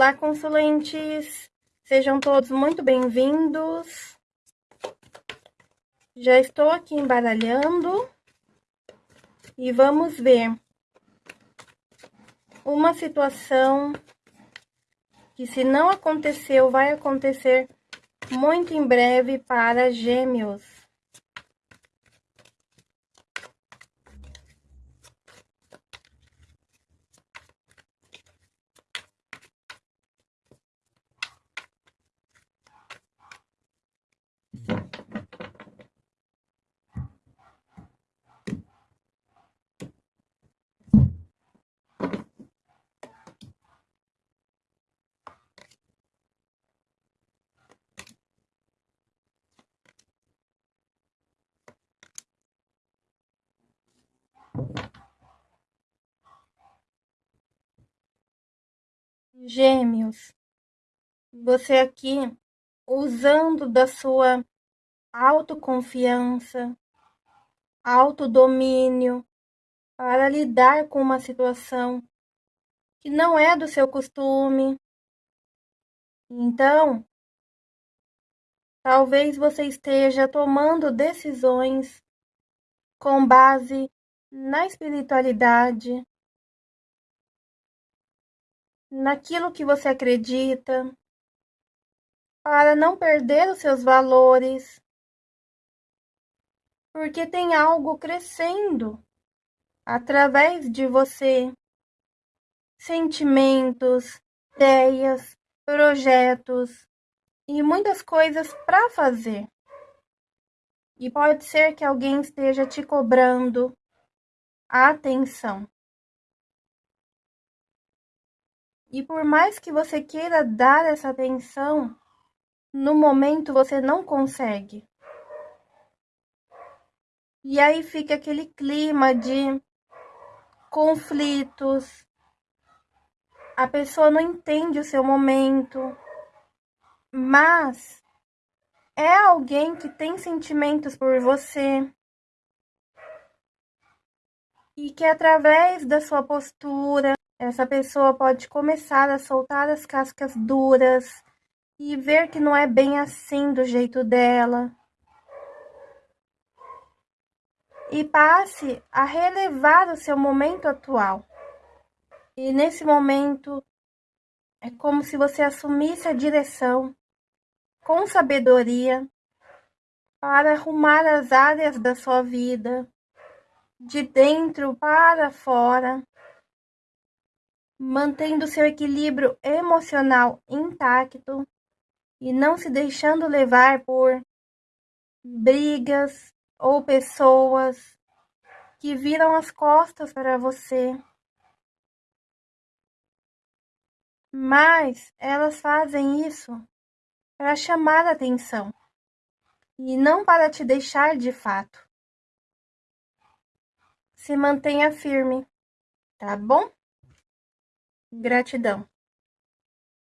Olá, consulentes! Sejam todos muito bem-vindos. Já estou aqui embaralhando e vamos ver uma situação que se não aconteceu, vai acontecer muito em breve para gêmeos. Gêmeos, você aqui usando da sua autoconfiança, autodomínio para lidar com uma situação que não é do seu costume. Então, talvez você esteja tomando decisões com base na espiritualidade, naquilo que você acredita, para não perder os seus valores, porque tem algo crescendo através de você. Sentimentos, ideias, projetos e muitas coisas para fazer. E pode ser que alguém esteja te cobrando atenção. E por mais que você queira dar essa atenção, no momento você não consegue. E aí fica aquele clima de conflitos. A pessoa não entende o seu momento, mas é alguém que tem sentimentos por você e que através da sua postura, essa pessoa pode começar a soltar as cascas duras e ver que não é bem assim do jeito dela. E passe a relevar o seu momento atual. E nesse momento é como se você assumisse a direção com sabedoria para arrumar as áreas da sua vida de dentro para fora, mantendo seu equilíbrio emocional intacto e não se deixando levar por brigas ou pessoas que viram as costas para você. Mas elas fazem isso para chamar a atenção e não para te deixar de fato. Se mantenha firme, tá bom? Gratidão.